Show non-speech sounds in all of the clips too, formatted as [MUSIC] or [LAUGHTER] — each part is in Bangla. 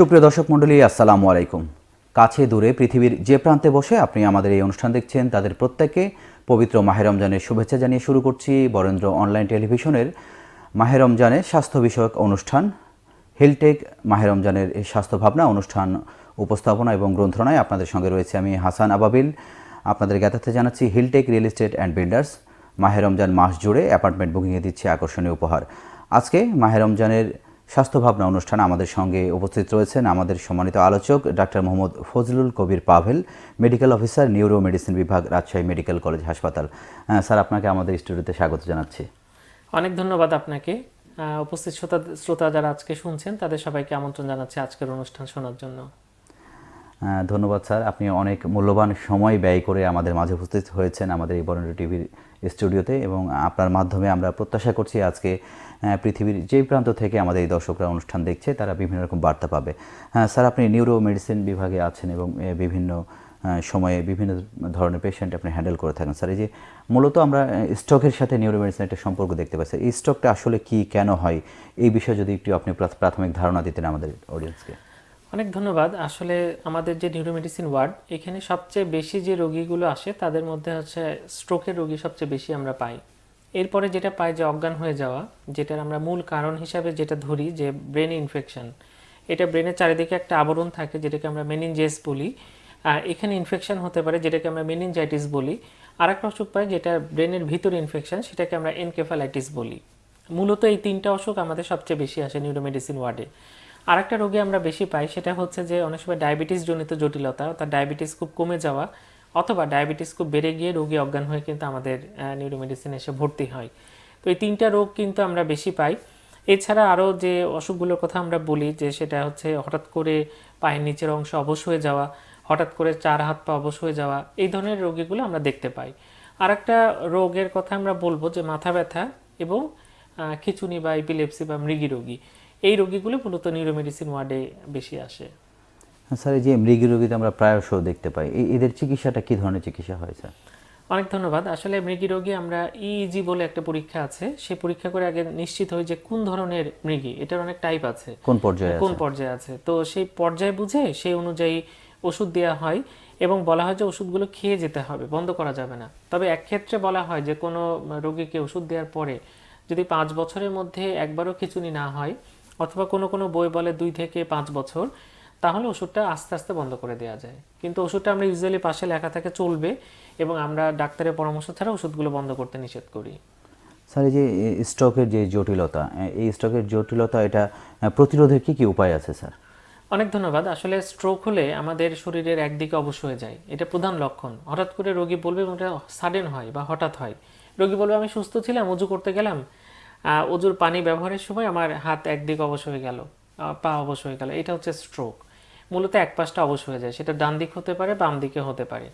সুপ্রিয় দর্শক মণ্ডলী, আসসালামু আলাইকুম। কাছে দূরে পৃথিবীর যে প্রান্তে বসে আপনি আমাদের এই অনুষ্ঠান দেখছেন, তাদের প্রত্যেককে পবিত্র মাহে রমজানের শুভেচ্ছা জানিয়ে শুরু করছি বরেন্দ্র অনলাইন টেলিভিশনের মাহে রমজানের স্বাস্থ্য বিষয়ক অনুষ্ঠান, হেলটেক মাহে রমজানের স্বাস্থ্য ভাবনা অনুষ্ঠান উপস্থাপনা এবং গ্রন্থনায় আপনাদের সঙ্গে রয়েছে আমি হাসান আবাবিল। আপনাদের জ্ঞাতার্থে জানাচ্ছি Hilltech real estate and builders. মাহে রমজান মাস জুড়ে অ্যাপার্টমেন্ট বুকিংয়ে দিচ্ছে আকর্ষণীয় উপহার। আজকে মাহে রমজানের স্বাস্থ্য ভাবনা অনুষ্ঠানে আমাদের সঙ্গে উপস্থিত রয়েছেন আমাদের সম্মানিত আলোচক doctor Mohammad Fazlul Kabir Pavel medical officer neuro medicine বিভাগ রাজশাহী মেডিকেল কলেজ হাসপাতাল। স্যার আপনাকে আমাদের স্টুডিওতে স্বাগত জানাচ্ছি। অনেক ধন্যবাদ আপনাকে। উপস্থিত শ্রোতা শ্রোতা যারা আজকে শুনছেন তাদের সবাইকে আমন্ত্রণ জানাচ্ছি আজকের অনুষ্ঠান শোনার জন্য। ধন্যবাদ স্যার। আপনি অনেক মূল্যবান সময় ব্যয় করে আমাদের মাঝে উপস্থিত হয়েছেন আমাদের এই বরেন্দ্র টিভির স্টুডিওতে এবং আপনার মাধ্যমে আমরা প্রত্যাশা করছি আজকে পৃথিবীর যেই প্রান্ত থেকে আমাদের এই দর্শকরা অনুষ্ঠান দেখছে, তারা বিভিন্ন রকম বার্তা পাবে। হ্যাঁ স্যার, আপনি নিউরো মেডিসিন বিভাগে আছেন এবং বিভিন্ন সময়ে বিভিন্ন ধরনের পেশেন্ট আপনি হ্যান্ডেল করে থাকেন। স্যার, এই যে মূলত আমরা স্টকের সাথে নিউরো মেডিসিন একটা সম্পর্ক দেখতে পাচ্ছি। এই স্টকটা আসলে কি, কেন হয়? এই বিষয়ে যদি একটু আপনি প্রাথ- প্রাথমিক ধারণা দিতেন আমাদের অডিয়েন্সকে অনেক ধন্যবাদ। আসলে আমাদের যে নিউরোমেডিসিন ওয়ার্ড এখানে সবচেয়ে বেশি যে রোগীগুলো আসে, তাদের মধ্যে হচ্ছে স্ট্রোকের রোগী সবচেয়ে বেশি আমরা পাই। এরপরে যেটা পাই যে অজ্ঞান হয়ে যাওয়া, যেটার আমরা মূল কারণ হিসাবে যেটা ধরি যে ব্রেন ইনফেকশন এটা ব্রেনের চারিদিকে একটা আবরণ থাকে, যেটাকে আমরা মেনিনজেস বলি। এখানে ইনফেকশন হতে পারে, যেটাকে আমরা মেনিনজাইটিস বলি। আর একটা অসুখ পাই যেটা ব্রেনের ভিতরে ইনফেকশন সেটাকে আমরা এনকেফালাইটিস বলি। মূলত এই তিনটা অসুখ আমাদের সবচেয়ে বেশি আসে নিউরোমেডিসিন ওয়ার্ডে আরেকটা রোগী আমরা বেশি পাই, সেটা হচ্ছে যে অনেক সময় ডায়াবেটিস জনিত জটিলতা অর্থাৎ ডায়াবেটিস খুব কমে যাওয়া। অথবা ডায়াবেটিস খুব বেড়ে গিয়ে রোগী অজ্ঞান হয়ে কিন্তু আমাদের নিউরোমেডিসিন এসে ভর্তি হয়। তো এই তিনটা রোগ কিন্তু আমরা বেশি পাই। এছাড়া আরও যে অসুখগুলোর কথা আমরা বলি, যে সেটা হচ্ছে হঠাৎ করে পায়ের নিচের অংশ অবশ হয়ে যাওয়া, হঠাৎ করে চার হাত পা অবশ হয়ে যাওয়া, এই ধরনের রোগীগুলো আমরা দেখতে পাই। আর একটা রোগের কথা আমরা বলব যে মাথা ব্যথা এবং খিচুনি বা এপিলেপসি বা মৃগী রোগী। এই রোগীগুলো মূলত নিউরোমেডিসিন ওয়ার্ডে বেশি আসে। স্যার এই যে মৃগী রোগীতে আমরা প্রায়শ দেখতে পাই এদের চিকিৎসাটা কি ধরনের চিকিৎসা হয় স্যার? অনেক ধন্যবাদ। আসলে মৃগী রোগী আমরা ইইজি বলে একটা পরীক্ষা আছে। সেই পরীক্ষা করে আগে নিশ্চিত হই যে কোন ধরনের মৃগী এটার অনেক টাইপ আছে। কোন পর্যায়ে কোন পর্যায়ে আছে। তো সেই পর্যায় বুঝে সেই অনুযায়ী ওষুধ দেওয়া হয় এবং বলা হয় যে ওষুধগুলো খেয়ে যেতে হবে বন্ধ করা যাবে না। তবে এক ক্ষেত্রে বলা হয় যে কোনো রোগীকে ওষুধ দেওয়ার পরে যদি পাঁচ বছরের মধ্যে একবারও খিচুনি না হয় অথবা কোনো কোনো বই বলে দুই থেকে পাঁচ বছর তাহলে ওষুধটা আস্তে আস্তে বন্ধ করে দেওয়া যায়। কিন্তু ওষুধটা আমরা ইউজুয়ালি পাশে লেখা থাকে চলবে এবং আমরা ডাক্তারের পরামর্শ ছাড়া ওষুধগুলো বন্ধ করতে নিষেধ করি। স্যার এই যে স্ট্রোকের যে জটিলতা এই স্ট্রোকের জটিলতা এটা প্রতিরোধের কি কি উপায় আছে স্যার? অনেক ধন্যবাদ। আসলে স্ট্রোক হলে আমাদের শরীরের একদিকে অবশ হয়ে যায়। এটা প্রধান লক্ষণ। হঠাৎ করে রোগী বলবে এবং এটা সাডেন হয় বা হঠাৎ হয়। রোগী বলবে আমি সুস্থ ছিলাম অজু করতে গেলাম। অজুর পানি ব্যবহারের সময় আমার হাত একদিকে অবশ হয়ে গেল পা অবশ হয়ে গেল। এটা হচ্ছে স্ট্রোক মূলত এক পাশটা অবশ হয়ে যায়। সেটা ডান দিক হতে পারে, বাম দিকে হতে পারে।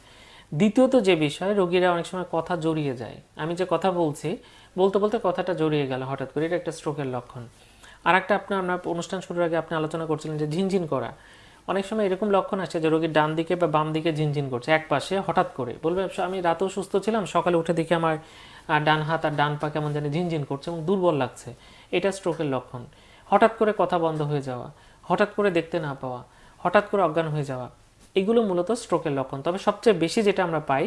দ্বিতীয়ত যে বিষয়, রোগীরা অনেক সময় কথা জড়িয়ে যায়। আমি যে কথা বলছি, বলতে বলতে কথাটা জড়িয়ে গেল হঠাৎ করে। এটা একটা স্ট্রোকের লক্ষণ। আর একটা আপনার আমরা অনুষ্ঠান শুরুর আগে আপনি আলোচনা করছিলেন যে ঝিনঝিন করা। অনেক সময় এরকম লক্ষণ আসছে যে রোগীর ডান দিকে বা বাম দিকে ঝিনঝিন করছে, এক পাশে হঠাৎ করে। বলবে, আমি রাতেও সুস্থ ছিলাম, সকালে উঠে দেখি আমার ডান হাত আর ডান পা কেমন জানি ঝিনঝিন করছে এবং দুর্বল লাগছে। এটা স্ট্রোকের লক্ষণ। হঠাৎ করে কথা বন্ধ হয়ে যাওয়া, হঠাৎ করে দেখতে না পাওয়া হঠাৎ করে অজ্ঞান হয়ে যাওয়া এগুলো মূলত স্ট্রোকের লক্ষণ। তবে সবচেয়ে বেশি যেটা আমরা পাই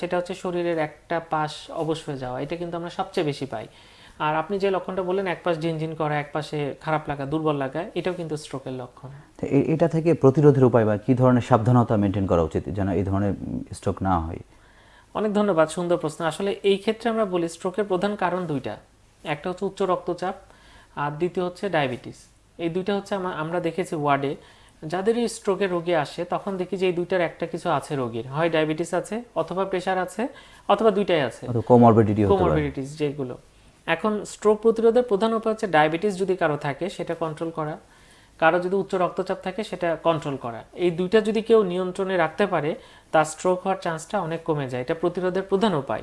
সেটা হচ্ছে শরীরের একটা পাশ অবশ হয়ে যাওয়া এটা কিন্তু আমরা সবচেয়ে বেশি পাই। আর আপনি যে লক্ষণটা বললেন এক পাশ ঝিনঝিন করা এক পাশে খারাপ লাগা দুর্বল লাগা এটাও কিন্তু স্ট্রোকের লক্ষণ। এটা থেকে প্রতিরোধের উপায় বা কি ধরনের সাবধানতা মেনটেন করা উচিত যেন এই ধরনের স্ট্রোক না হয়? অনেক ধন্যবাদ সুন্দর প্রশ্ন। আসলে এই ক্ষেত্রে আমরা বলি স্ট্রোকের প্রধান কারণ দুইটা। একটা হচ্ছে উচ্চ রক্তচাপ আর দ্বিতীয় হচ্ছে ডায়াবেটিস এই দুইটা হচ্ছে আমরা দেখেছি ওয়ার্ডে যাদের এই স্ট্রোকের রোগী আসে তখন দেখি যে এই দুইটার একটা কিছু আছে রোগীর। হয় ডায়াবেটিস আছে অথবা প্রেশার আছে অথবা দুইটাই আছে। কোমরবিডিটি কোমরবিডিটিস যেগুলো। এখন স্ট্রোক প্রতিরোধের প্রধান উপায় হচ্ছে ডায়াবেটিস যদি কারও থাকে সেটা কন্ট্রোল করা। কারও যদি উচ্চ রক্তচাপ থাকে সেটা কন্ট্রোল করা। এই দুইটা যদি কেউ নিয়ন্ত্রণে রাখতে পারে তার স্ট্রোক হওয়ার চান্সটা অনেক কমে যায়। এটা প্রতিরোধের প্রধান উপায়।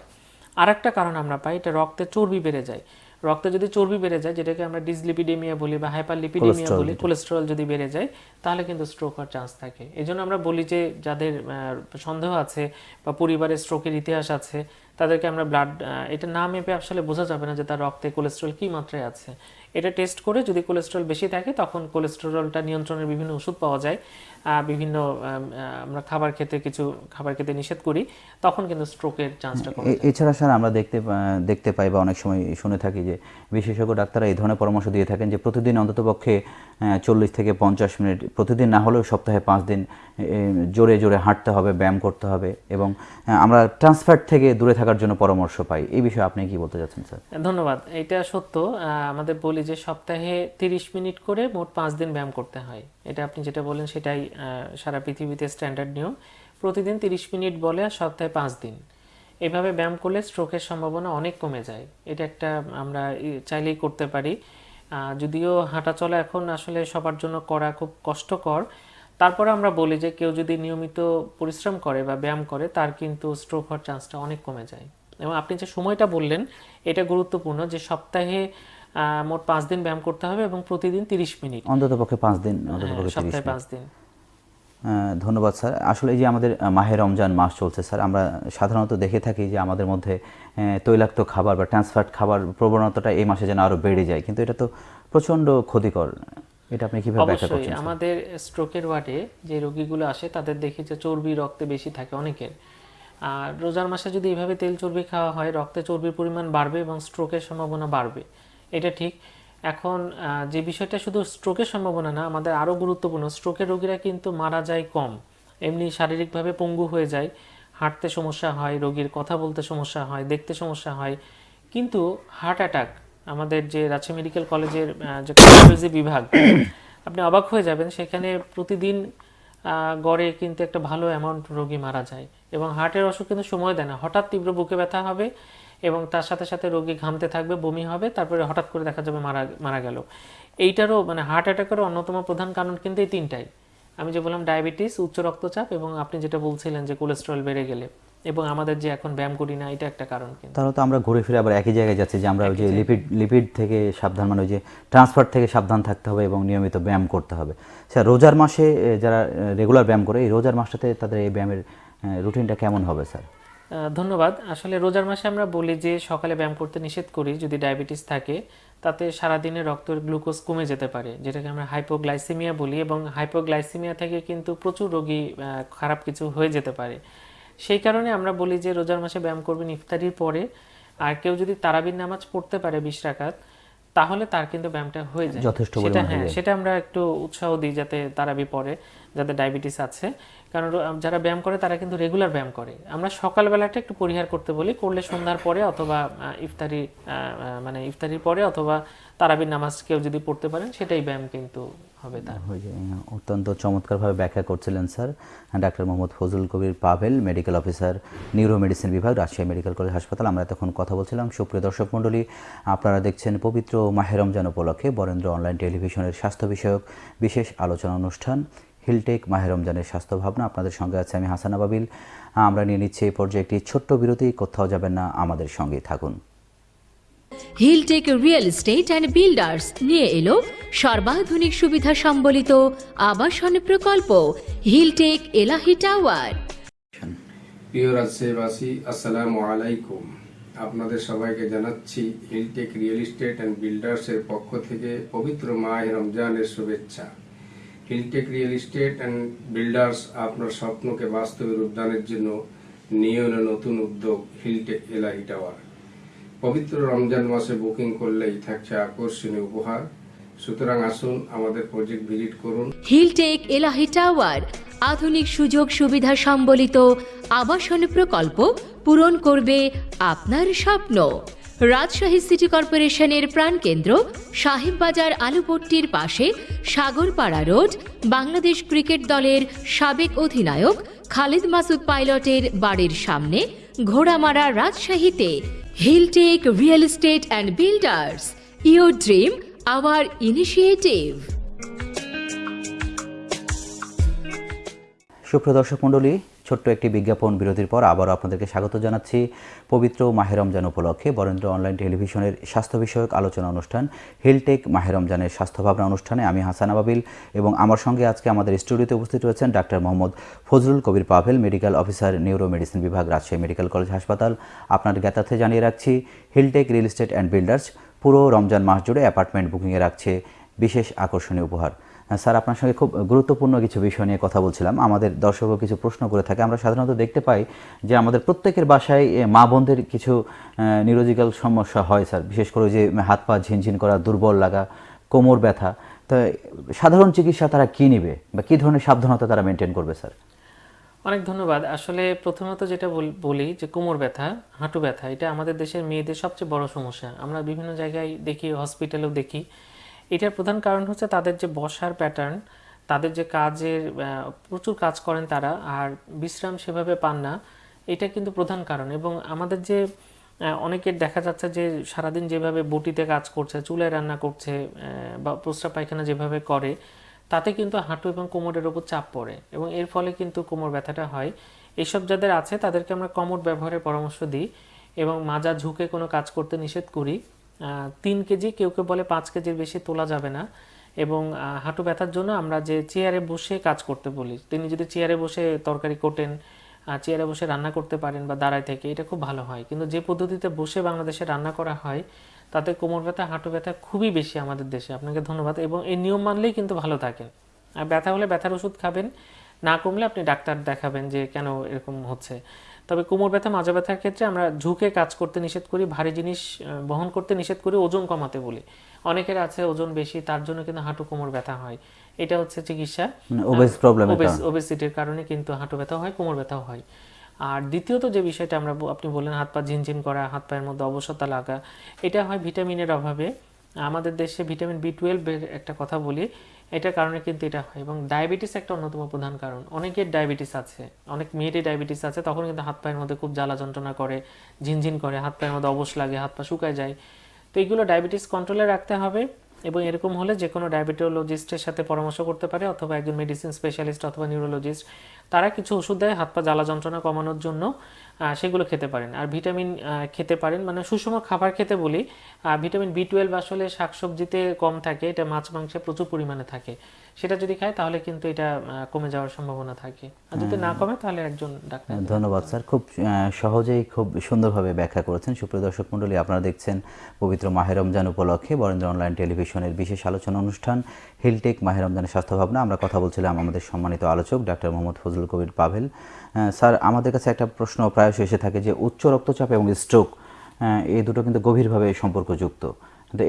আর একটা কারণ আমরা পাই এটা রক্তে চর্বি বেড়ে যায়। রক্তে যদি চর্বি বেড়ে যায় যেটাকে আমরা ডিসলিপিডেমিয়া বলি বা হাইপারলিপিডেমিয়া বলি কোলেস্টেরল যদি বেড়ে যায় তাহলে কিন্তু স্ট্রোক হওয়ার চান্স থাকে। এই জন্য আমরা বলি যে যাদের সন্দেহ আছে বা পরিবারের স্ট্রোকের ইতিহাস আছে তাদেরকে আমরা ব্লাড এটা না মেপে আসলে বোঝা যাবে না যে তার রক্তে কোলেস্ট্রল কী মাত্রায় আছে। এটা টেস্ট করে যদি কোলেস্ট্রল বেশি থাকে তখন কোলেস্টেরলটা নিয়ন্ত্রণের বিভিন্ন ওষুধ পাওয়া যায়। বিভিন্ন আমরা খাবার খেতে কিছু খাবার খেতে নিষেধ করি তখন কিন্তু স্ট্রোকের চান্সটা কমে এছাড়া স্যার আমরা দেখতে দেখতে পাই বা অনেক সময় শুনে থাকি যে বিশেষজ্ঞ ডাক্তাররা এই ধরনের পরামর্শ দিয়ে থাকেন যে প্রতিদিন অন্ততপক্ষে চল্লিশ থেকে পঞ্চাশ মিনিট প্রতিদিন না হলেও সপ্তাহে পাঁচ দিন জোরে জোরে হাঁটতে হবে, ব্যায়াম করতে হবে এবং আমরা ট্রান্সফ্যাট থেকে দূরে থাকার জন্য পরামর্শ পাই। এই বিষয়ে আপনি কি বলতে চাচ্ছেন, স্যার? ধন্যবাদ, এটা সত্য। আমাদের বলি যে সপ্তাহে তিরিশ মিনিট করে মোট পাঁচ দিন ব্যায়াম করতে হয়। এটা আপনি যেটা বলেন সেটাই সারা পৃথিবীতে স্ট্যান্ডার্ড নিয়ম। প্রতিদিন তিরিশ মিনিট বলে আর সপ্তাহে পাঁচ দিন। এভাবে ব্যায়াম করলে স্ট্রোকের সম্ভাবনা অনেক কমে যায়। এটা একটা আমরা চাইলেই করতে পারি। যদিও হাঁটা চলা এখন আসলে সবার জন্য করা খুব কষ্টকর। তারপরে আমরা বলি যে কেউ যদি নিয়মিত পরিশ্রম করে বা ব্যায়াম করে তার কিন্তু স্ট্রোক হওয়ার চান্সটা অনেক কমে যায়। এবং আপনি যে সময়টা বললেন এটা গুরুত্বপূর্ণ যে সপ্তাহে মোট পাঁচ দিন ব্যায়াম করতে হবে এবং প্রতিদিন তিরিশ মিনিট। অন্ততপক্ষে পাঁচ দিন হ্যাঁ, সপ্তাহে পাঁচ দিন। ধন্যবাদ স্যার। আসলে এই যে আমাদের মাহে রমজান মাস চলছে স্যার আমরা সাধারণত দেখে থাকি যে আমাদের মধ্যে তৈলাক্ত খাবার বা ট্রান্সফ্যাট খাবার প্রবণতাটা এই মাসে যেন আরও বেড়ে যায়। কিন্তু এটা তো প্রচণ্ড ক্ষতিকর। এটা আপনি কীভাবে ব্যাখ্যা অবশ্যই করছেন আমাদের স্ট্রোকের ওয়ার্ডে যে রোগীগুলো আসে তাদের দেখি যে চর্বি রক্তে বেশি থাকে অনেকের। আর রোজার মাসে যদি এইভাবে তেল চর্বি খাওয়া হয় রক্তে চর্বির পরিমাণ বাড়বে এবং স্ট্রোকের সম্ভাবনা বাড়বে। এটা ঠিক। এখন যে বিষয়টা শুধু স্ট্রোকের সম্ভাবনা না আমাদের আরও গুরুত্বপূর্ণ স্ট্রোকের রোগীরা কিন্তু মারা যায় কম। এমনি শারীরিকভাবে পঙ্গু হয়ে যায় হাঁটতে সমস্যা হয় রোগীর কথা বলতে সমস্যা হয় দেখতে সমস্যা হয়। কিন্তু হার্ট অ্যাটাক আমাদের যে রাজশাহী মেডিকেল কলেজের যে কার্ডিওলজি বিভাগ [COUGHS] আপনি অবাক হয়ে যাবেন সেখানে প্রতিদিন গড়ে কিন্তু একটা ভালো অ্যামাউন্ট রোগী মারা যায়। এবং হার্টের অসুখ কিন্তু সময় দেয় না হঠাৎ তীব্র বুকে ব্যথা হবে এবং তার সাথে সাথে রোগী ঘামতে থাকবে বমি হবে তারপরে হঠাৎ করে দেখা যাবে মারা মারা গেল। এইটারও মানে হার্ট অ্যাটাকেরও অন্যতম প্রধান কারণ কিন্তু এই তিনটাই। আমি যে বললাম ডায়াবেটিস উচ্চ রক্তচাপ এবং আপনি যেটা বলছিলেন যে কোলেস্টেরল বেড়ে গেলে এবং আমাদের যে এখন ব্যায়াম করি না এটা একটা কারণ কিন্তু। তাহলে তো আমরা ঘুরে ফিরে আবার একই জায়গায় যাচ্ছি যে আমরা ওই যে লিপিড লিপিড থেকে সাবধান মানে ওই যে ট্রান্সফার থেকে সাবধান থাকতে হবে এবং নিয়মিত ব্যায়াম করতে হবে। স্যার রোজার মাসে যারা রেগুলার ব্যায়াম করে এই রোজার মাসটাতে তাদের এই ব্যায়ামের রুটিনটা কেমন হবে স্যার? ধন্যবাদ। আসলে রোজার মাসে আমরা বলি যে, সকালে ব্যায়াম করতে নিষেধ করি, যদি ডায়াবেটিস থাকে, তাতে সারাদিনে রক্তের গ্লুকোজ কমে যেতে পারে, যেটাকে আমরা হাইপোগ্লাইসিমিয়া বলি এবং হাইপোগ্লাইসিমিয়া থেকে কিন্তু প্রচুর রোগী খারাপ কিছু হয়ে যেতে পারে। সেই কারণে আমরা বলি যে, রোজার মাসে ব্যায়াম করবেন ইফতারির পরে, আর কেউ যদি তারাবির নামাজ পড়তে পারে বিশ রাকাত তাহলে তার কিন্তু ব্যায়ামটা হয়ে যায়। যথেষ্ট সেটা হ্যাঁ সেটা আমরা একটু উৎসাহ দিই যাতে তারাবি পড়ে যাদের ডায়াবেটিস আছে। কারণ যারা ব্যায়াম করে তারা কিন্তু রেগুলার ব্যায়াম করে। আমরা সকালবেলাটা একটু পরিহার করতে বলি করলে সন্ধ্যার পরে অথবা ইফতারি মানে ইফতারির পরে অথবা তারাবির নামাজ কেউ যদি পড়তে পারেন সেটাই ব্যায়াম কিন্তু হবে তার। ওই যে, অত্যন্ত চমৎকারভাবে ব্যাখ্যা করছিলেন sir. Doctor Mohammad Fazal Kabir Pavel medical officer neuro medicine বিভাগ রাজশাহী মেডিকেল কলেজ হাসপাতাল। আমরা তখন কথা বলছিলাম। সুপ্রিয় দর্শক মণ্ডলী আপনারা দেখছেন পবিত্র মাহের রমজান উপলক্ষে বরেন্দ্র অনলাইন টেলিভিশনের স্বাস্থ্য বিষয়ক বিশেষ আলোচনা অনুষ্ঠান হিলটেক মাহের রমজানের স্বাস্থ্য ভাবনা। আপনাদের সঙ্গে আছে আমি হাসান আবাবিল আমরা নিয়ে নিচ্ছি এই পর্যায়ে একটি ছোট্ট বিরতি কোথাও যাবেন না আমাদের সঙ্গেই থাকুন। Hilltech real estate and builders নিয়ে এলো সর্বাধুনিক সুবিধা সম্বলিত আবাসন প্রকল্প। হিলটেক এলাহি টাওয়ার প্রিয় রাজশাহীবাসী আসসালামু আলাইকুম। আপনাদের সবাইকে জানাচ্ছি হিলটেক রিয়েল এস্টেট অ্যান্ড বিল্ডার্সের পক্ষ থেকে পবিত্র মাহ রমজানের শুভেচ্ছা। Hilltech real estate and builders আপনার স্বপ্নকে বাস্তবে রূপদানের জন্য নিয়ে নতুন উদ্যোগ। হিলটেক এলাহি টাওয়ার পবিত্র রমজান মাসে বুকিং করলেই থাকছে আকর্ষণীয় উপহার। সুতরাং আসুন আমাদের প্রজেক্ট ভিজিট করুন। হিলটেক এলাহি টাওয়ার, আধুনিক সুযোগ সুবিধা সম্বলিত আবাসন প্রকল্প পূরণ করবে আপনার স্বপ্ন। রাজশাহী সিটি কর্পোরেশনের প্রাণকেন্দ্র সাহেববাজার আলুপট্টির পাশে সাগরপাড়া রোড, বাংলাদেশ ক্রিকেট দলের সাবেক অধিনায়ক খালিদ মাসুদ পাইলটের বাড়ির সামনে ঘোড়ামারা রাজশাহীতে। Hilltech real estate and builders your dream our initiative সুপ্রিয় দর্শক মণ্ডলী ছোট্ট একটি বিজ্ঞাপন বিরতির পর আবারও আপনাদেরকে স্বাগত জানাচ্ছি। পবিত্র মাহে রমজান উপলক্ষে বরেন্দ্র অনলাইন টেলিভিশনের স্বাস্থ্য বিষয়ক আলোচনা অনুষ্ঠান, হিলটেক মাহে রমজানের স্বাস্থ্য ভাবনা অনুষ্ঠানে আমি হাসান আবাবিল এবং আমার সঙ্গে আজকে আমাদের স্টুডিওতে উপস্থিত রয়েছেন doctor Mohammad Fazlul Kabir Pavel, medical officer neuro medicine বিভাগ, রাজশাহী মেডিকেল কলেজ হাসপাতাল। আপনার জ্ঞাতার্থে জানিয়ে রাখছি, Hilltech real estate and builders পুরো রমজান মাস জুড়ে অ্যাপার্টমেন্ট বুকিংয়ে রাখছে বিশেষ আকর্ষণীয় উপহার। স্যার, আপনার সঙ্গে খুব গুরুত্বপূর্ণ কিছু বিষয় নিয়ে কথা বলছিলাম। আমাদের দর্শকও কিছু প্রশ্ন করে থাকে। আমরা সাধারণত দেখতে পাই যে আমাদের প্রত্যেকের বাসায় মা বোনদের কিছু নিউরোজিক্যাল সমস্যা হয়, স্যার। বিশেষ করে যে হাত পা ঝিনঝিন করা, দুর্বল লাগা, কোমর ব্যথা। তো সাধারণ চিকিৎসা তারা কী নেবে বা কী ধরনের সাবধানতা তারা মেনটেন করবে, স্যার? অনেক ধন্যবাদ। আসলে প্রথমত যেটা বলি যে কোমর ব্যথা, হাঁটু ব্যথা, এটা আমাদের দেশের মেয়েদের সবচেয়ে বড় সমস্যা। আমরা বিভিন্ন জায়গায় দেখি হসপিটালেও দেখি এটার প্রধান কারণ হচ্ছে তাদের যে বসার প্যাটার্ন তাদের যে কাজের প্রচুর কাজ করেন তারা, আর বিশ্রাম সেভাবে পান না, এটা কিন্তু প্রধান কারণ। এবং আমাদের যে অনেকের দেখা যাচ্ছে যে সারাদিন যেভাবে বটিতে কাজ করছে, চুলায় রান্না করছে বা প্রস্রাব পায়খানা যেভাবে করে, তাতে কিন্তু হাঁটু এবং কোমরের ওপর চাপ পড়ে। এবং এর ফলে কিন্তু কোমর ব্যথাটা হয়। এইসব যাদের আছে, তাদেরকে আমরা কমোড ব্যবহারের পরামর্শ দিই এবং মাজা ঝুঁকে কোনো কাজ করতে নিষেধ করি। তিন কেজি, কেউ কেউ বলে পাঁচ কেজির বেশি তোলা যাবে না। এবং হাঁটু ব্যথার জন্য আমরা যে চেয়ারে বসে কাজ করতে বলি, তিনি যদি চেয়ারে বসে তরকারি কোটেন চেয়ারে বসে রান্না করতে পারেন বা দাঁড়ায় থেকে, এটা খুব ভালো হয়। কিন্তু যে পদ্ধতিতে বসে বাংলাদেশে রান্না করা হয়, তাতে কোমর ব্যথা, হাঁটু ব্যথা খুবই বেশি আমাদের দেশে। আপনাকে ধন্যবাদ। এবং এই নিয়ম মানলেই কিন্তু ভালো থাকেন। আর ব্যথা হলে ব্যথার ওষুধ খাবেন, না কমলে আপনি ডাক্তার দেখাবেন যে কেন এরকম হচ্ছে। তবে কোমর ব্যথা মাজা ব্যথার ক্ষেত্রে আমরা ঝুঁকে কাজ করতে নিষেধ করি ভারী জিনিস বহন করতে নিষেধ করি ওজন কমাতে বলি। অনেকের আছে ওজন বেশি তার জন্য কিন্তু হাঁটু কোমর ব্যথা হয়। এটা হচ্ছে চিকিৎসা। ওবেস ওবেসিটির কারণে কিন্তু হাঁটু ব্যথা হয় কোমর ব্যথাও হয়। আর দ্বিতীয়ত যে বিষয়টা আমরা আপনি বললেন হাত পা ঝিনঝিন করা হাত পায়ের মধ্যে অবসতা লাগা এটা হয় ভিটামিনের অভাবে। আমাদের দেশে ভিটামিন বি টুয়েলভের একটা কথা বলি এটার কারণে কিন্তু এটা হয়। এবং ডায়াবেটিস একটা অন্যতম প্রধান কারণ। অনেকের ডায়াবেটিস আছে, অনেক মেয়েরই ডায়াবেটিস আছে, তখন কিন্তু হাত পায়ের মধ্যে খুব জ্বালা যন্ত্রণা করে, ঝিনঝিন করে, হাত পায়ের মধ্যে অবশ লাগে, হাত পা শুকায় যায়। তো এইগুলো ডায়াবেটিস কন্ট্রোলে রাখতে হবে এবং এরকম হলে যে কোনো ডায়াবেটোলজিস্টের সাথে পরামর্শ করতে পারে অথবা একজন মেডিসিন স্পেশালিস্ট অথবা নিউরোলজিস্ট তারা কিছু ওষুধ দেয় হাত পা জ্বালা যন্ত্রণা কমানোর জন্য। সেগুলো খেতে পারেন। আর ভিটামিন খেতে পারেন। মানে সুষম খাবার খেতে বলি ভিটামিন বি টুয়েলভ আসলে শাকসবজিতে কম থাকে, এটা মাছ, মাংসে প্রচুর পরিমাণে থাকে। সেটা যদি খায় তাহলে কিন্তু এটা কমে যাওয়ার সম্ভাবনা থাকে। আর যদি না কমে তাহলে একজন ডাক্তার ধন্যবাদ স্যার। খুব সহজেই খুব সুন্দরভাবে ব্যাখ্যা করেছেন। সুপ্রিয় দর্শক মণ্ডলী আপনারা দেখছেন পবিত্র মাহে রমজান উপলক্ষে বরেন্দ্র অনলাইন টেলিভিশনের বিশেষ আলোচনা অনুষ্ঠান হিলটেক মাহে রমজানের স্বাস্থ্য ভাবনা আমরা কথা বলছিলাম আমাদের সম্মানিত আলোচক ডাক্তার মোহাম্মদ ফজলুল কবির পাভেল। স্যার আমাদের কাছে একটা প্রশ্ন প্রায়শই এসে থাকে যে উচ্চ রক্তচাপ এবং স্ট্রোক এই দুটো কিন্তু গভীরভাবে সম্পর্কযুক্ত।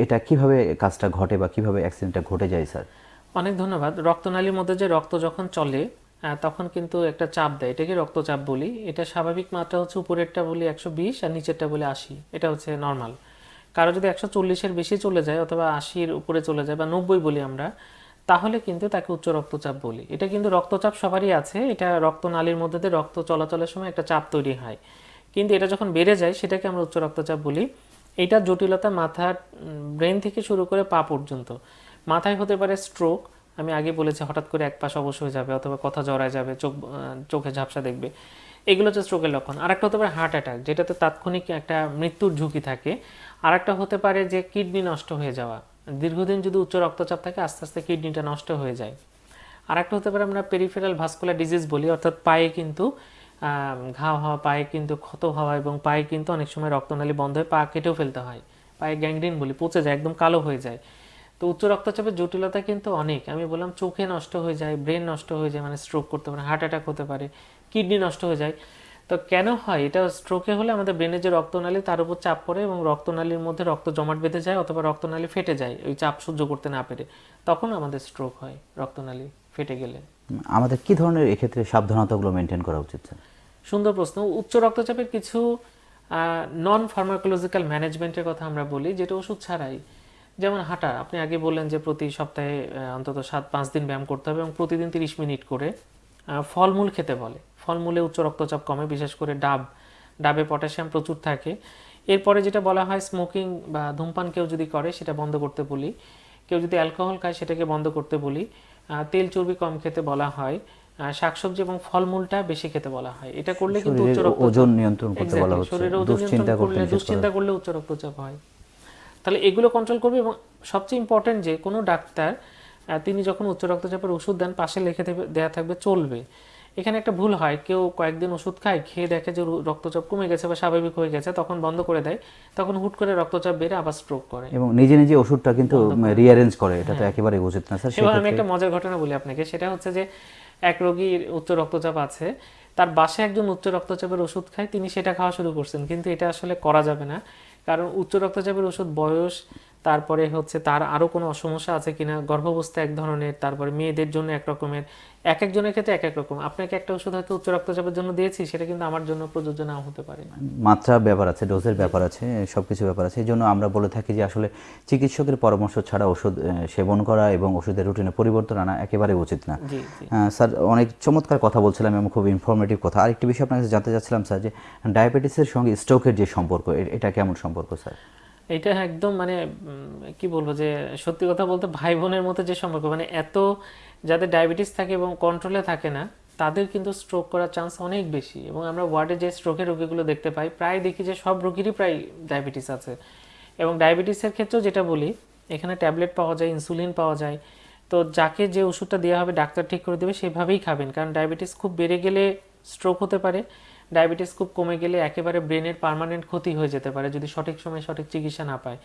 এটা কীভাবে কাজটা ঘটে বা কীভাবে অ্যাক্সিডেন্টটা ঘটে যায় স্যার? অনেক ধন্যবাদ। রক্তনালীর মধ্যে যে রক্ত যখন চলে তখন কিন্তু একটা চাপ দেয়। এটাকে রক্তচাপ বলি। এটা স্বাভাবিক মাত্রা হচ্ছে উপরেরটা বলি একশো বিশ আর নিচেরটা বলি আশি। এটা হচ্ছে নর্মাল কারও যদি একশো চল্লিশের বেশি চলে যায় অথবা আশির উপরে চলে যায় বা নব্বই বলি আমরা, তাহলে কিন্তু তাকে উচ্চ রক্তচাপ বলি। এটা কিন্তু রক্তচাপ সবারই আছে। এটা রক্তনালীর মধ্যে দিয়ে রক্ত চলাচলের সময় একটা চাপ তৈরি হয়। কিন্তু এটা যখন বেড়ে যায়, সেটাকে আমরা উচ্চ রক্তচাপ বলি। এটা জটিলতা মাথার ব্রেন থেকে শুরু করে পা পর্যন্ত। মাথায় হতে পারে স্ট্রোক আমি আগে বলেছি হঠাৎ করে এক পাশ অবশ হয়ে যাবে অথবা কথা জড়ায় যাবে, চোখ চোখে ঝাপসা দেখবে। এগুলো হচ্ছে স্ট্রোকের লক্ষণ। আরেকটা হতে পারে হার্ট অ্যাটাক যেটাতে তাৎক্ষণিক একটা মৃত্যুর ঝুঁকি থাকে। আরেকটা হতে পারে যে কিডনি নষ্ট হয়ে যাওয়া। দীর্ঘদিন যদি উচ্চ রক্তচাপ থাকে, আস্তে আস্তে কিডনিটা নষ্ট হয়ে যায়। আরেকটা হতে পারে আমরা পেরিফেরাল ভাস্কুলার ডিজিজ বলি, অর্থাৎ পায়ে কিন্তু ঘা হওয়া, পায়ে কিন্তু ক্ষত হওয়া এবং পায়ে কিন্তু অনেক সময় রক্তনালী বন্ধ হয়ে পা কেটেও ফেলতে হয়। পায়ে গ্যাংগ্রিন বলি, পচে যায়, একদম কালো হয়ে যায়। তো উচ্চ রক্তচাপের জটিলতা কিন্তু অনেক। আমি বললাম চোখে নষ্ট হয়ে যায় ব্রেন নষ্ট হয়ে যায় মানে স্ট্রোক করতে পারে হার্ট অ্যাটাক হতে পারে কিডনি নষ্ট হয়ে যায়। তো কেন হয়? এটা স্ট্রোকে হলে আমাদের ব্রেনের যে রক্তনালী তার উপর চাপ পড়ে এবং রক্তনালীর মধ্যে রক্ত জমাট বেঁধে যায় অথবা রক্তনালী ফেটে যায় ওই চাপ সহ্য করতে না পেরে। তখন আমাদের স্ট্রোক হয় রক্তনালী ফেটে গেলে। আমাদের কি ধরনের এক্ষেত্রে সাবধানতাগুলো মেনটেন করা উচিত সুন্দর প্রশ্ন। উচ্চ রক্তচাপের কিছু নন ফার্মাকোলজিক্যাল ম্যানেজমেন্টের কথা আমরা বলি যেটা ওষুধ ছাড়াই। যেমন হাঁটা আপনি আগে বললেন যে প্রতি সপ্তাহে অন্তত সাত পাঁচ দিন ব্যায়াম করতে হবে এবং প্রতিদিন তিরিশ মিনিট করে ফলমূল খেতে বলে। ফলমূলে উচ্চ রক্তচাপ কমে বিশেষ করে ডাব। ডাবে পটাশিয়াম প্রচুর থাকে। এরপরে যেটা বলা হয় স্মোকিং বা ধূমপান কেউ যদি করে সেটা বন্ধ করতে বলি। কেউ যদি অ্যালকোহল খায় সেটাকে বন্ধ করতে বলি। তেল চর্বি কম খেতে বলা হয়। আহ, শাকসবজি এবং ফলমূলটা বেশি খেতে বলা হয়। এটা করলে কিন্তু উচ্চ রক্তচাপ ওজন নিয়ন্ত্রণ করতে বলা হচ্ছে। শরীরের ওজন নিয়ন্ত্রণ করলে দুশ্চিন্তা করলে উচ্চ রক্তচাপ হয়। তাহলে এগুলো কন্ট্রোল করবে এবং সবচেয়ে ইম্পর্টেন্ট যে কোনো ডাক্তার তিনি যখন উচ্চ রক্তচাপের ওষুধ দেন পাশে লিখে দেয়া থাকবে চলবে। এখানে একটা ভুল হয় কেউ কয়েকদিন ওষুধ খায় খেয়ে দেখে যে রক্তচাপ কমে গেছে বা স্বাভাবিক হয়ে গেছে তখন বন্ধ করে দেয় তখন হুট করে রক্তচাপ বেড়ে আবার স্ট্রোক করে। এবং নিজে নিজে ওষুধটা কিন্তু রিঅ্যারেঞ্জ করে এটা তো একেবারে উচিত না স্যার এবার আমি একটা মজার ঘটনা বলি আপনাকে সেটা হচ্ছে যে এক রোগীর উচ্চ রক্তচাপ আছে তার বাসায় একজন উচ্চ রক্তচাপের ওষুধ খায় তিনি সেটা খাওয়া শুরু করছেন কিন্তু এটা আসলে করা যাবে না। কারণ উচ্চ রক্তচাপের ওষুধ বয়স তারপরে হচ্ছে তার আরও কোনো সমস্যা আছে কিনা? গর্ভাবস্থা এক ধরনের তারপরে মেয়েদের জন্য এক রকমের এক একজনের ক্ষেত্রে এক এক রকম। আপনাকে একটা ওষুধ হয়তো উচ্চ রক্তচাপের জন্য দিয়েছি সেটা কিন্তু আমার জন্য প্রযোজ্য নাও হতে পারে মাত্রা ব্যাপার আছে ডোজের ব্যাপার আছে সব কিছু ব্যাপার আছে। এই জন্য আমরা বলে থাকি যে আসলে চিকিৎসকের পরামর্শ ছাড়া ওষুধ সেবন করা এবং ওষুধের রুটিনে পরিবর্তন আনা একেবারে উচিত না। স্যার অনেক চমৎকার কথা বলছিলাম এবং খুব ইনফরমেটিভ কথা। আরেকটি বিষয় আপনার কাছে জানতে চাচ্ছিলাম স্যার যে ডায়াবেটিসের সঙ্গে স্ট্রোকের যে সম্পর্ক এটা কেমন সম্পর্ক স্যার? এটা একদম মানে কি বলব যে, সত্যি কথা বলতে ভাই বোনের মতো যে সম্পর্ক মানে এত যাদের ডায়াবেটিস থাকে এবং কন্ট্রোলে থাকে না, তাদের কিন্তু স্ট্রোক করার চান্স অনেক বেশি। এবং আমরা ওয়ার্ডে যে স্ট্রোকের রোগীগুলো দেখতে পাই, প্রায় দেখি যে সব রোগীরই প্রায় ডায়াবেটিস আছে। এবং ডায়াবেটিসের ক্ষেত্রেও যেটা বলি, এখানে ট্যাবলেট পাওয়া যায় ইনসুলিন পাওয়া যায়। তো যাকে যে ওষুধটা দেওয়া হবে, ডাক্তার ঠিক করে দেবে, সেভাবেই খাবেন। কারণ ডায়াবেটিস খুব বেড়ে গেলে স্ট্রোক হতে পারে। ডায়াবেটিস খুব কমে গেলে একেবারে ব্রেনের পারমানেন্ট ক্ষতি হয়ে যেতে পারে যদি সঠিক সময়ে সঠিক চিকিৎসা না পায়।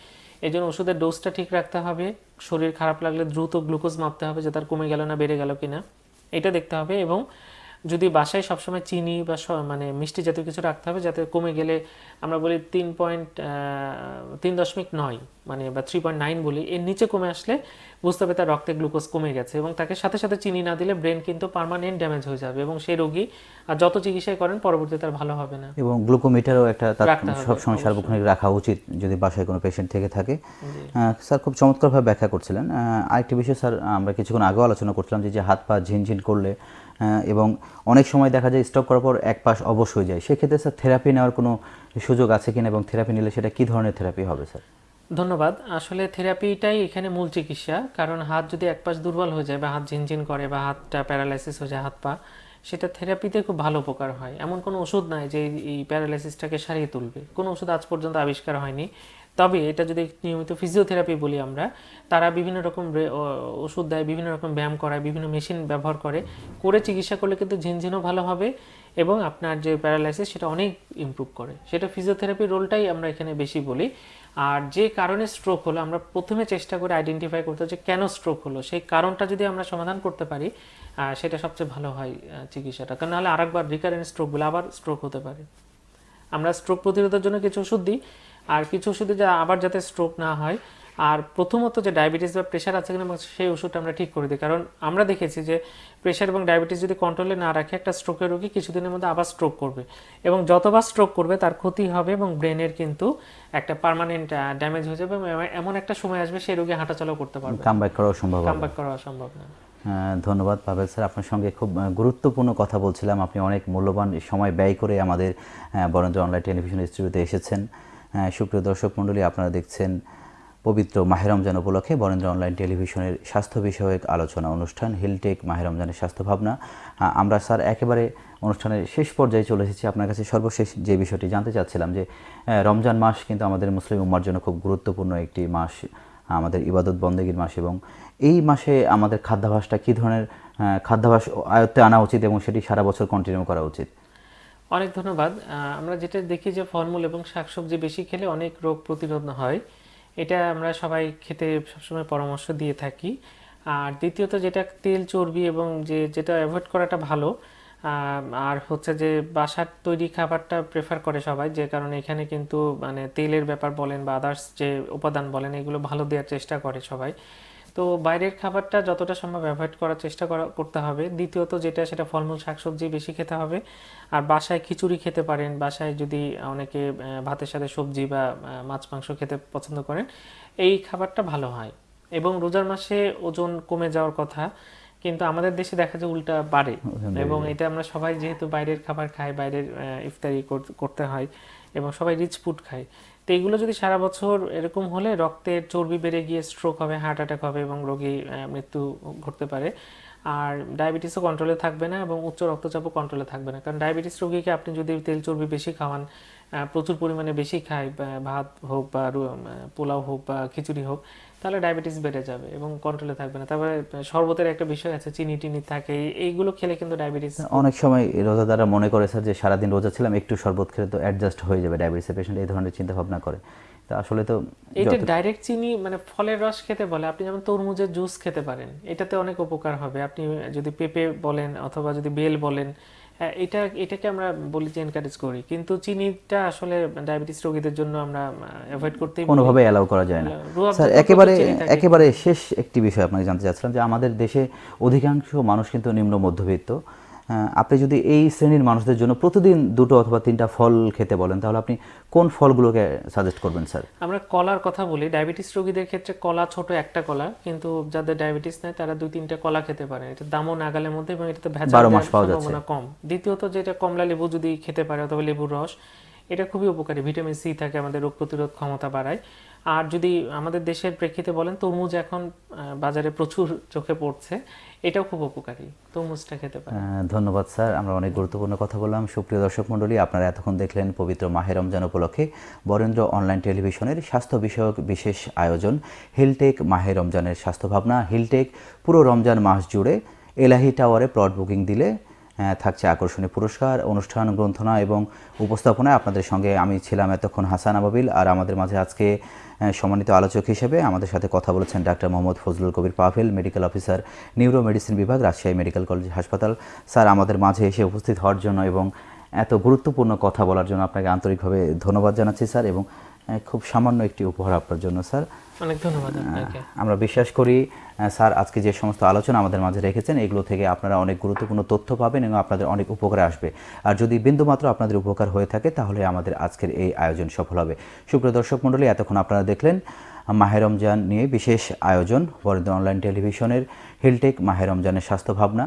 এই জন্য ওষুধের ডোজটা ঠিক রাখতে হবে। শরীর খারাপ লাগলে দ্রুত গ্লুকোজ মাপতে হবে যে তার কমে গেল না, বেড়ে গেল কিনা। এটা দেখতে হবে এবং যদি বাসায় সবসময় চিনি বা মানে মিষ্টি জাতীয় কিছু রাখতে হবে যাতে কমে গেলে আমরা বলি তিন পয়েন্ট তিন দশমিক নয় মানে বা থ্রি পয়েন্ট নাইন বলি এর নিচে কমে আসলে বুঝতে হবে তার রক্তে গ্লুকোজ কমে গেছে এবং তাকে সাথে সাথে চিনি না দিলে ব্রেন কিন্তু পার্মানেন্ট ড্যামেজ হয়ে যাবে এবং সেই রোগী আর যত চিকিৎসাই করেন পরবর্তীতে তার ভালো হবে না। এবং গ্লুকোমিটারও একটা সবসময় সার্বক্ষণিক রাখা উচিত যদি বাসায় কোনো পেশেন্ট থেকে থাকে। স্যার খুব চমৎকারভাবে ব্যাখ্যা করছিলেন। আরেকটি বিষয় স্যার আমরা কিছুক্ষণ আগেও আলোচনা করছিলাম যে যে হাত পা ঝিনঝিন করলে এবং অনেক সময় দেখা যায় স্টপ করার পর এক পাশ অবশ হয়ে যায়। সেক্ষেত্রে স্যার থেরাপি নেওয়ার কোনো সুযোগ আছে কিনা এবং থেরাপি নিলে সেটা কী ধরনের থেরাপি হবে স্যার ধন্যবাদ। আসলে থেরাপিটাই এখানে মূল চিকিৎসা। কারণ হাত যদি এক পাশ দুর্বল হয়ে যায় বা হাত ঝিনঝিন করে বা হাতটা প্যারালাইসিস হয়ে যায়, হাত পা, সেটা থেরাপিতে খুব ভালো উপকার হয়। এমন কোনো ওষুধ নাই যে এই প্যারালাইসিসটাকে সারিয়ে তুলবে। কোনো ওষুধ আজ পর্যন্ত আবিষ্কার হয়নি। তবে এটা যদি নিয়মিত ফিজিওথেরাপি বলি আমরা, তারা বিভিন্ন রকম ওষুধ দেয়, বিভিন্ন রকম ব্যায়াম করায়, বিভিন্ন মেশিন ব্যবহার করে। করে চিকিৎসা করলে কিন্তু ঝিনঝিনও ভালো হবে এবং আপনার যে প্যারালাইসিস সেটা অনেক ইমপ্রুভ করে। সেটা ফিজিওথেরাপির রোলটাই আমরা এখানে বেশি বলি। আর যে কারণে স্ট্রোক হলো, আমরা প্রথমে চেষ্টা করে আইডেন্টিফাই করতে হচ্ছে কেন স্ট্রোক হলো। সেই কারণটা যদি আমরা সমাধান করতে পারি সেটা সবচেয়ে ভালো হয় চিকিৎসাটা। কারণ নাহলে আরেকবার রিকারেন্ট স্ট্রোকগুলো আবার স্ট্রোক হতে পারে। আমরা স্ট্রোক প্রতিরোধের জন্য কিছু ওষুধ দিই। আর কিছু ওষুধে যা আবার যাতে স্ট্রোক না হয় আর প্রথমত যে ডায়াবেটিস বা প্রেশার আছে কিনা সেই ওষুধটা আমরা ঠিক করে দিই। কারণ আমরা দেখেছি যে প্রেশার এবং ডায়াবেটিস যদি কন্ট্রোলে না রাখে একটা স্ট্রোকের রোগী কিছুদিনের মধ্যে আবার স্ট্রোক করবে। এবং যতবার স্ট্রোক করবে তার ক্ষতি হবে এবং ব্রেনের কিন্তু একটা পার্মানেন্ট ড্যামেজ হয়ে যাবে এবং এমন একটা সময় আসবে সেই রোগী হাঁটাচলাও করতে পারবে কাম ব্যাক করাও সম্ভব হবে। কামব্যাক করা সম্ভব না। ধন্যবাদ পাবেল স্যার আপনার সঙ্গে খুব গুরুত্বপূর্ণ কথা বলছিলাম। আপনি অনেক মূল্যবান সময় ব্যয় করে আমাদের বরেন্দ্র অনলাইন টেলিভিশন স্টুডিওতে এসেছেন। সুপ্রিয় দর্শক মণ্ডলী, আপনারা দেখছেন পবিত্র মাহে রমজান উপলক্ষে বরেন্দ্র অনলাইন টেলিভিশনের স্বাস্থ্য বিষয়ক আলোচনা অনুষ্ঠান, হিলটেক মাহে রমজানের স্বাস্থ্য ভাবনা। আমরা স্যার একেবারে অনুষ্ঠানের শেষ পর্যায়ে চলে এসেছি। আপনার কাছে সর্বশেষ যে বিষয়টি জানতে চাচ্ছিলাম যে রমজান মাস কিন্তু আমাদের মুসলিম উম্মার জন্য খুব গুরুত্বপূর্ণ একটি মাস, আমাদের ইবাদত বন্দেগীর মাস এবং এই মাসে আমাদের খাদ্যাভাসটা কী ধরনের খাদ্যাভাস আয়ত্তে আনা উচিত এবং সেটি সারা বছর কন্টিনিউ করা উচিত? অনেক ধন্যবাদ। আমরা যেটা দেখি যে ফলমূল এবং শাকসবজি বেশি খেলে অনেক রোগ প্রতিরোধ হয়, এটা আমরা সবাই খেতে সবসময় পরামর্শ দিয়ে থাকি। আর দ্বিতীয়ত যেটা তেল, চর্বি এবং যে যেটা অ্যাভয়েড করাটা ভালো আর হচ্ছে যে বাসার তৈরি খাবারটা প্রেফার করে সবাই, যে কারণে এখানে কিন্তু মানে তেলের ব্যাপার বলেন বা আদার্স যে উপাদান বলেন, এগুলো ভালো দেওয়ার চেষ্টা করে সবাই। তো বাইরের খাবারটা যতটা সম্ভব অ্যাভয়েড করার চেষ্টা করা করতে হবে। দ্বিতীয়ত যেটা সেটা ফলমূল শাকসবজি বেশি খেতে হবে। আর বাসায় খিচুড়ি খেতে পারেন বাসায় যদি অনেকে ভাতের সাথে সবজি বা মাছ মাংস খেতে পছন্দ করেন এই খাবারটা ভালো হয়। এবং রোজার মাসে ওজন কমে যাওয়ার কথা কিন্তু আমাদের দেশে দেখা যায় উল্টা বাড়ে। এবং এটা আমরা সবাই যেহেতু বাইরের খাবার খাই বাইরের ইফতারি করতে হয় এবং সবাই রিচ ফুড খায় তো এগুলো যদি সারা বছর এরকম হলে রক্তের চর্বি বেড়ে গিয়ে স্ট্রোক হবে হার্ট অ্যাটাক হবে এবং রোগী মৃত্যু ঘটতে পারে। আর ডায়াবেটিসও কন্ট্রোলে থাকবে না এবং উচ্চ রক্তচাপও কন্ট্রোলে থাকবে না। কারণ ডায়াবেটিস রোগীকে আপনি যদি তেল চর্বি বেশি খাওয়ান প্রচুর পরিমাণে বেশি খায় ভাত হোক বা পোলাও হোক বা খিচুড়ি হোক তাহলে ডায়াবেটিস বেড়ে যাবে এবং কন্ট্রোলে থাকবে না। তারপরে শরবতের একটা বিষয় আছে, চিনি টিনি থাকে, এইগুলো খেলে কিন্তু ডায়াবেটিস অনেক সময় রোজাদাররা মনে করে স্যার যে, সারাদিন রোজা ছিলাম, একটু শরবত খেলে তো অ্যাডজাস্ট হয়ে যাবে ডায়াবেটিসের পেশেন্ট এই ধরনের চিন্তা ভাবনা করে। তা আসলে তো এটা ডাইরেক্ট চিনি মানে ফলের রস খেতে বলে। আপনি যেমন তরমুজের জুস খেতে পারেন এটাতে অনেক উপকার হবে। আপনি যদি পেঁপে বলেন অথবা যদি বেল বলেন এটা এটাকে আমরা বলি যে এনকারেজ করি। কিন্তু চিনিটা আসলে ডায়াবেটিস রোগীদের জন্য আমরা অ্যাভয়েড করতেই বলি। কোনোভাবে অ্যালাউ করা যায় না। স্যার একেবারে একেবারে শেষ একটি বিষয় আপনাকে জানতে চাচ্ছিলাম যে আমাদের দেশে অধিকাংশ মানুষ কিন্তু নিম্ন মধ্যবিত্ত। আপনি যদি এই শ্রেণির মানুষদের জন্য প্রতিদিন দুটো অথবা তিনটা ফল খেতে বলেন তাহলে আপনি কোন ফলগুলোকে সাজেস্ট করবেন স্যার আমরা কলার কথা বলি। ডায়াবেটিস রোগীদের ক্ষেত্রে কলা ছোট একটা কলা কিন্তু যাদের ডায়াবেটিস নাই তারা দুই তিনটা কলা খেতে পারে। এটা দামও নাগালের মধ্যে এবং এটাতে ভেজাল বারো মাস পাওয়া যাচ্ছে। সম্ভাবনা কম। দ্বিতীয়ত যেটা কমলা লেবু যদি খেতে পারে অথবা লেবুর রস এটা খুবই উপকারী। ভিটামিন সি থাকে আমাদের রোগ প্রতিরোধ ক্ষমতা বাড়ায়। আর যদি আমাদের দেশের প্রেক্ষিতে বলেন, তরমুজ এখন বাজারে প্রচুর চোখে পড়ছে। এটাও খুব উপকারী। তরমুজটা খেতে পারে ধন্যবাদ স্যার। আমরা অনেক গুরুত্বপূর্ণ কথা বললাম। সুপ্রিয় দর্শক মণ্ডলী, আপনারা এতক্ষণ দেখলেন পবিত্র মাহে রমজান উপলক্ষে বরেন্দ্র অনলাইন টেলিভিশনের স্বাস্থ্য বিষয়ক বিশেষ আয়োজন, হিলটেক মাহে রমজানের স্বাস্থ্য ভাবনা। হিলটেক পুরো রমজান মাস জুড়ে এলাহি টাওয়ারে প্লট বুকিং দিলে থাকছে আকর্ষণীয় পুরস্কার, অনুষ্ঠান, গ্রন্থনা এবং উপস্থাপনায় আপনাদের সঙ্গে আমি ছিলাম এতক্ষণ হাসান আবাবিল আর আমাদের মাঝে আজকে সম্মানিত আলোচক হিসেবে আমাদের সাথে কথা বলেছেন doctor Mohammad Fazlul Kabir Pavel, medical officer neuro medicine বিভাগ, রাজশাহী মেডিকেল কলেজ হাসপাতাল। স্যার, আমাদের মাঝে এসে উপস্থিত হওয়ার জন্য এবং এত গুরুত্বপূর্ণ কথা বলার জন্য আপনাকে আন্তরিকভাবে ধন্যবাদ জানাচ্ছি, স্যার, এবং খুব সামান্য একটি উপহার আপনার জন্য, স্যার। অনেক ধন্যবাদ আপনাকে। আমরা বিশ্বাস করি স্যার আজকে যে সমস্ত আলোচনা আমাদের মাঝে রেখেছেন এগুলো থেকে আপনারা অনেক গুরুত্বপূর্ণ তথ্য পাবেন এবং আপনাদের অনেক উপকারে আসবে। আর যদি বিন্দুমাত্র আপনাদের উপকার হয়ে থাকে তাহলে আমাদের আজকের এই আয়োজন সফল হবে। সুপ্রিয় দর্শক মণ্ডলী এতক্ষণ আপনারা দেখলেন মাহে রমজান নিয়ে বিশেষ আয়োজন বরেন্দ্র অনলাইন টেলিভিশনের হিলটেক মাহে রমজানের স্বাস্থ্য ভাবনা।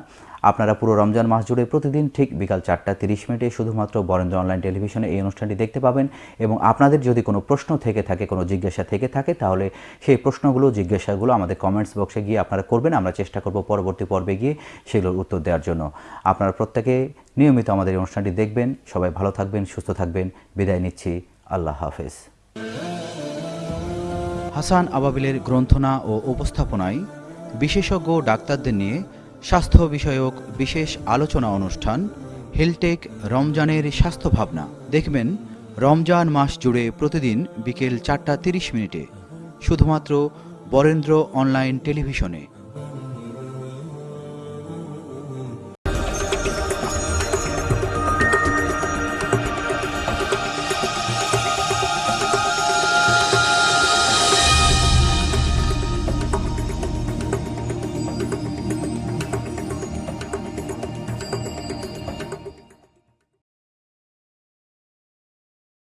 আপনারা পুরো রমজান মাস জুড়ে প্রতিদিন ঠিক বিকাল চারটা তিরিশ মিনিটে শুধুমাত্র বরেন্দ্র অনলাইন টেলিভিশনে এই অনুষ্ঠানটি দেখতে পাবেন এবং আপনাদের যদি কোনো প্রশ্ন থেকে থাকে, কোনো জিজ্ঞাসা থেকে থাকে, তাহলে সেই প্রশ্নগুলো, জিজ্ঞাসাগুলো আমাদের কমেন্টস বক্সে গিয়ে আপনারা করবেন। আমরা চেষ্টা করব পরবর্তী পর্বে গিয়ে সেগুলোর উত্তর দেওয়ার জন্য। আপনারা প্রত্যেকে নিয়মিত আমাদের এই অনুষ্ঠানটি দেখবেন। সবাই ভালো থাকবেন, সুস্থ থাকবেন। বিদায় নিচ্ছি। আল্লাহ হাফেজ। হাসান আবাবিলের গ্রন্থনা ও উপস্থাপনায় বিশেষজ্ঞ ডাক্তারদের নিয়ে স্বাস্থ্য বিষয়ক বিশেষ আলোচনা অনুষ্ঠান, হেলটেক রমজানের স্বাস্থ্য ভাবনা। দেখবেন, রমজান মাস জুড়ে প্রতিদিন বিকেল চারটা তিরিশ মিনিটে। শুধুমাত্র বরেন্দ্র অনলাইন টেলিভিশনে।